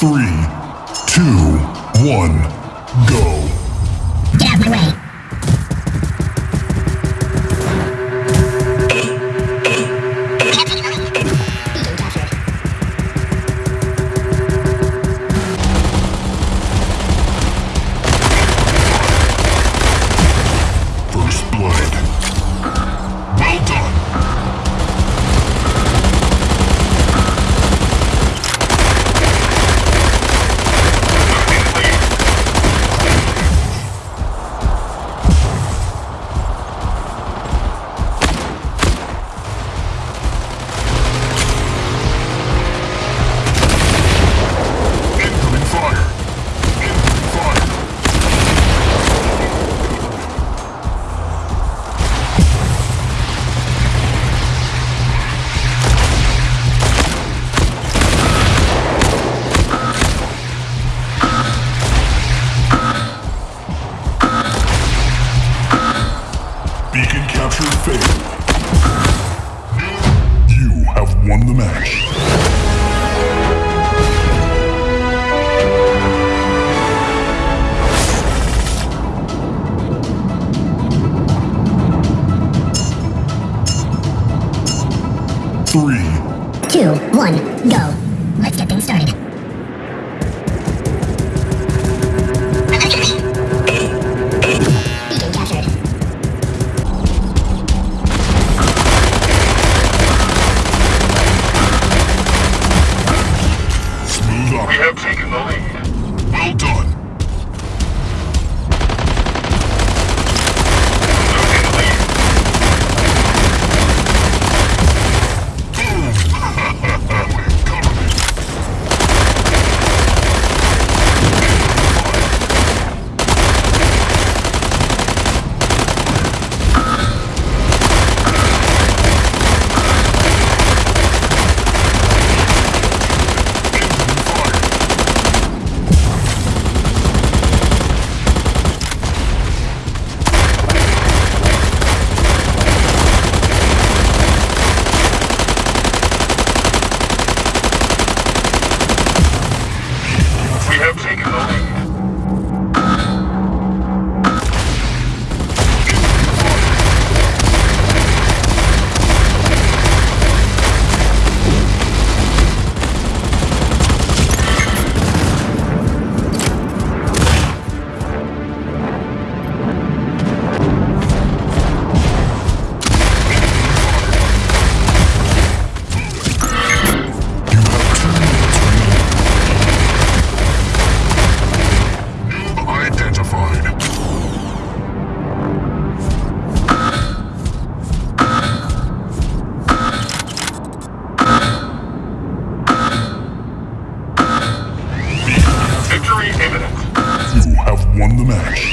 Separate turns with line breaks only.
Three, two, one, go. Beacon
capture failed. You have won the match.
two one go.
have taken the lead.
Mexico. match.